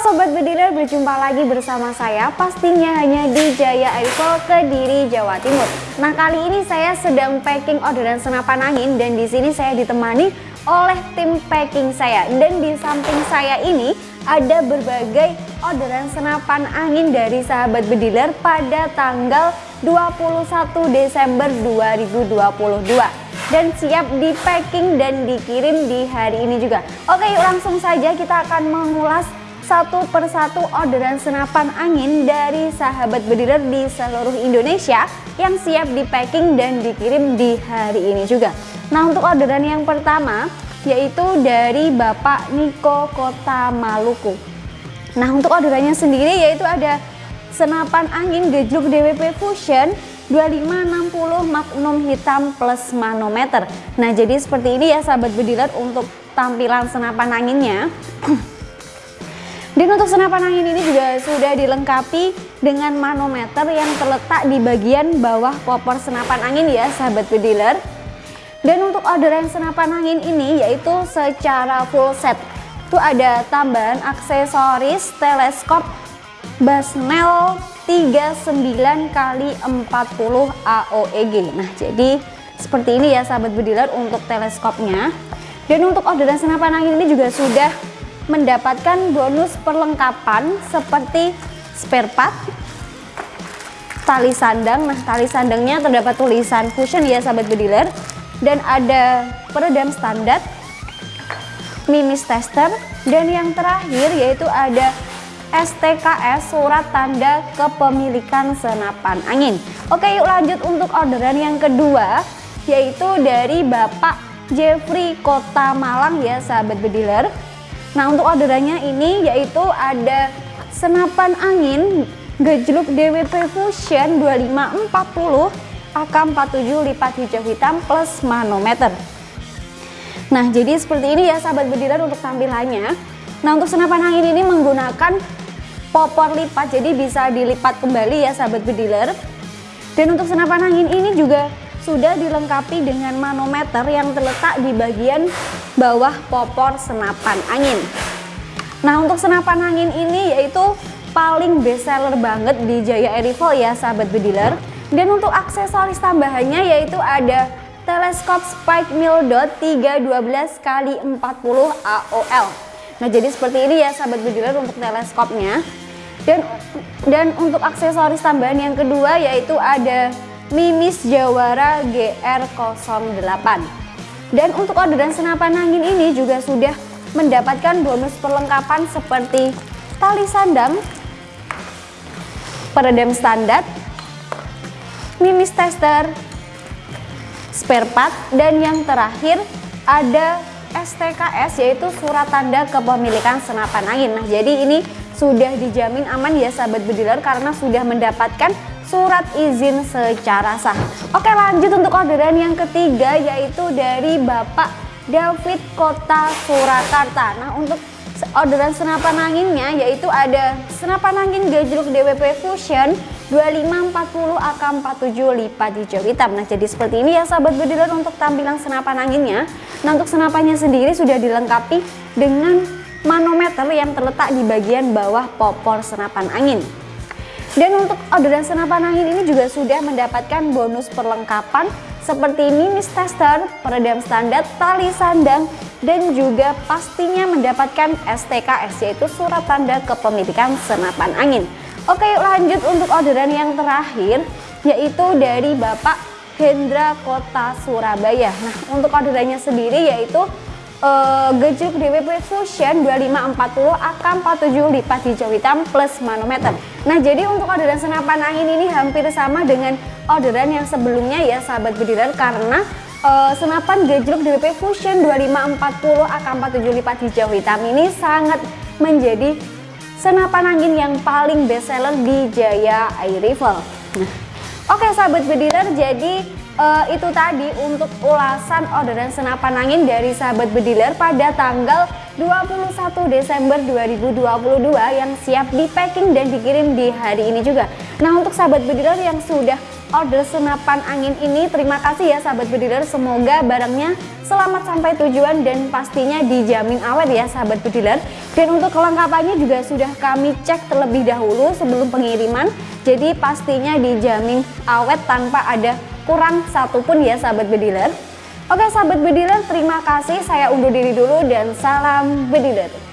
Sobat Bediler berjumpa lagi bersama saya pastinya hanya di Jaya Airport Kediri Jawa Timur. Nah kali ini saya sedang packing orderan senapan angin dan di sini saya ditemani oleh tim packing saya dan di samping saya ini ada berbagai orderan senapan angin dari sahabat bediler pada tanggal 21 Desember 2022 dan siap di packing dan dikirim di hari ini juga. Oke langsung saja kita akan mengulas satu persatu orderan senapan angin dari sahabat bediler di seluruh Indonesia yang siap di packing dan dikirim di hari ini juga. Nah untuk orderan yang pertama yaitu dari Bapak Niko Kota Maluku. Nah untuk orderannya sendiri yaitu ada senapan angin gejluk DWP Fusion 2560 Magnum hitam plus manometer. Nah jadi seperti ini ya sahabat bediler untuk tampilan senapan anginnya. Dan untuk senapan angin ini juga sudah dilengkapi dengan manometer yang terletak di bagian bawah popor senapan angin ya sahabat bediler. Dan untuk orderan senapan angin ini yaitu secara full set. Itu ada tambahan aksesoris teleskop Basnel 39 kali 40 AOEG. Nah, jadi seperti ini ya sahabat bediler untuk teleskopnya. Dan untuk orderan senapan angin ini juga sudah mendapatkan bonus perlengkapan seperti spare part, tali sandang. Nah, tali sandangnya terdapat tulisan Fusion ya sahabat bediler dan ada peredam standar, mimis tester dan yang terakhir yaitu ada STKS surat tanda kepemilikan senapan angin. Oke, yuk lanjut untuk orderan yang kedua yaitu dari Bapak Jeffrey Kota Malang ya sahabat bediler. Nah untuk orderannya ini yaitu ada senapan angin gejluk DWP Fusion 2540 AK47 lipat hijau hitam plus manometer. Nah jadi seperti ini ya sahabat bediler untuk tampilannya. Nah untuk senapan angin ini menggunakan popor lipat jadi bisa dilipat kembali ya sahabat bediler. Dan untuk senapan angin ini juga sudah dilengkapi dengan manometer yang terletak di bagian bawah popor senapan angin. Nah untuk senapan angin ini yaitu paling best seller banget di Jaya Air Rifle ya sahabat bediler. Dan untuk aksesoris tambahannya yaitu ada teleskop spike dot 312 kali 40 AOL. Nah jadi seperti ini ya sahabat bediler untuk teleskopnya. Dan dan untuk aksesoris tambahan yang kedua yaitu ada Mimis Jawara GR08. Dan untuk orderan senapan angin ini juga sudah mendapatkan bonus perlengkapan seperti tali sandang, peredam standar, mimis tester, spare part, dan yang terakhir ada STKS yaitu surat tanda kepemilikan senapan angin. Nah jadi ini sudah dijamin aman ya sahabat bediler karena sudah mendapatkan surat izin secara sah. Oke lanjut untuk orderan yang ketiga yaitu dari Bapak David Kota Surakarta. Nah untuk orderan senapan anginnya yaitu ada senapan angin gajruk DWP Fusion 2540 AK47 lipat hijau hitam. Nah jadi seperti ini ya sahabat bediler untuk tampilan senapan anginnya. Nah untuk senapannya sendiri sudah dilengkapi dengan manometer yang terletak di bagian bawah popor senapan angin. Dan untuk orderan senapan angin ini juga sudah mendapatkan bonus perlengkapan seperti mimis tester, peredam standar, tali sandang, dan juga pastinya mendapatkan STKS yaitu surat tanda kepemilikan senapan angin. Oke lanjut untuk orderan yang terakhir yaitu dari Bapak Hendra Kota Surabaya. Nah untuk orderannya sendiri yaitu uh, gejruk DWP Fusion 2540 AK47 lipat hijau hitam plus manometer. Nah jadi untuk orderan senapan angin ini hampir sama dengan orderan yang sebelumnya ya sahabat bediler karena uh, senapan gejruk DWP Fusion 2540 AK47 lipat hijau hitam ini sangat menjadi senapan angin yang paling best seller di Jaya Air Rifle. Nah, Oke sahabat bediler jadi uh, itu tadi untuk ulasan orderan senapan angin dari sahabat bediler pada tanggal 21 Desember 2022 yang siap di packing dan dikirim di hari ini juga. Nah untuk sahabat bediler yang sudah order senapan angin ini. Terima kasih ya sahabat bediler, semoga barangnya selamat sampai tujuan dan pastinya dijamin awet ya sahabat bediler. Dan untuk kelengkapannya juga sudah kami cek terlebih dahulu sebelum pengiriman. Jadi pastinya dijamin awet tanpa ada kurang satupun ya sahabat bediler. Oke sahabat bediler, terima kasih. Saya undur diri dulu dan salam bediler.